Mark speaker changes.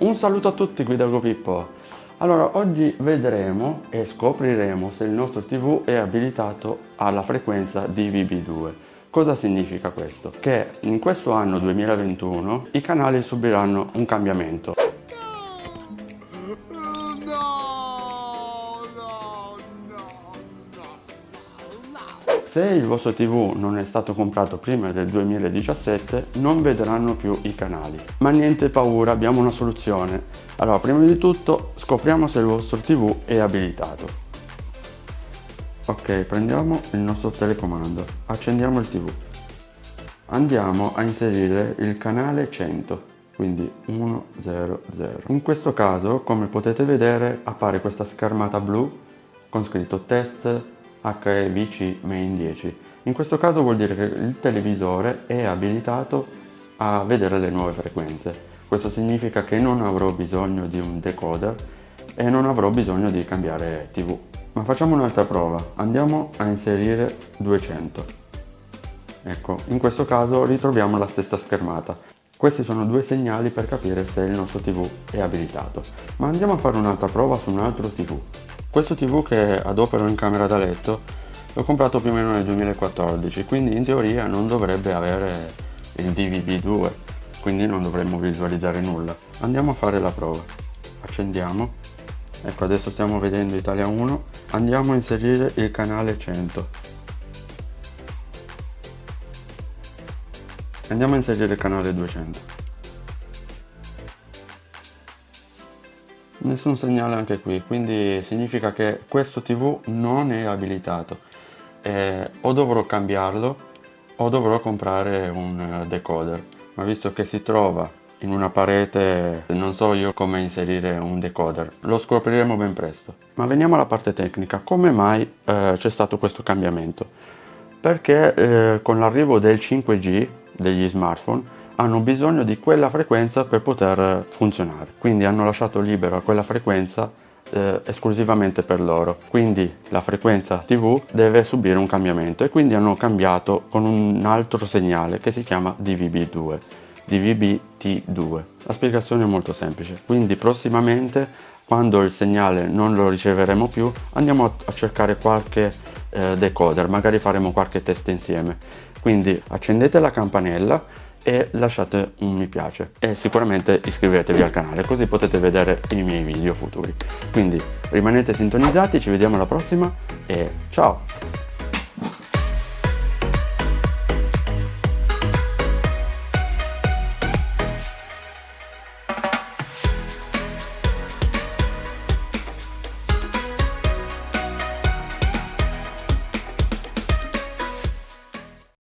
Speaker 1: Un saluto a tutti qui da Pippo. Allora, oggi vedremo e scopriremo se il nostro TV è abilitato alla frequenza DVB2. Cosa significa questo? Che in questo anno 2021 i canali subiranno un cambiamento. Se il vostro TV non è stato comprato prima del 2017 non vedranno più i canali. Ma niente paura, abbiamo una soluzione. Allora, prima di tutto scopriamo se il vostro TV è abilitato. Ok, prendiamo il nostro telecomando, accendiamo il TV. Andiamo a inserire il canale 100, quindi 100. In questo caso, come potete vedere, appare questa schermata blu con scritto test HEVC Main 10. In questo caso vuol dire che il televisore è abilitato a vedere le nuove frequenze. Questo significa che non avrò bisogno di un decoder e non avrò bisogno di cambiare TV. Ma facciamo un'altra prova. Andiamo a inserire 200. Ecco, in questo caso ritroviamo la stessa schermata. Questi sono due segnali per capire se il nostro TV è abilitato. Ma andiamo a fare un'altra prova su un altro TV. Questo TV che adopero in camera da letto l'ho comprato più o meno nel 2014, quindi in teoria non dovrebbe avere il DVB2, quindi non dovremmo visualizzare nulla. Andiamo a fare la prova. Accendiamo. Ecco, adesso stiamo vedendo Italia 1. Andiamo a inserire il canale 100. Andiamo a inserire il canale 200. Nessun segnale anche qui, quindi significa che questo TV non è abilitato. Eh, o dovrò cambiarlo o dovrò comprare un eh, decoder. Ma visto che si trova in una parete non so io come inserire un decoder lo scopriremo ben presto ma veniamo alla parte tecnica come mai eh, c'è stato questo cambiamento perché eh, con l'arrivo del 5G degli smartphone hanno bisogno di quella frequenza per poter funzionare. Quindi hanno lasciato libero a quella frequenza eh, esclusivamente per loro. Quindi la frequenza tv deve subire un cambiamento e quindi hanno cambiato con un altro segnale che si chiama DVB2 DVB-T2 la spiegazione è molto semplice. Quindi prossimamente quando il segnale non lo riceveremo più andiamo a cercare qualche eh, decoder magari faremo qualche test insieme. Quindi accendete la campanella e lasciate un mi piace. E sicuramente iscrivetevi al canale così potete vedere i miei video futuri. Quindi rimanete sintonizzati ci vediamo alla prossima e ciao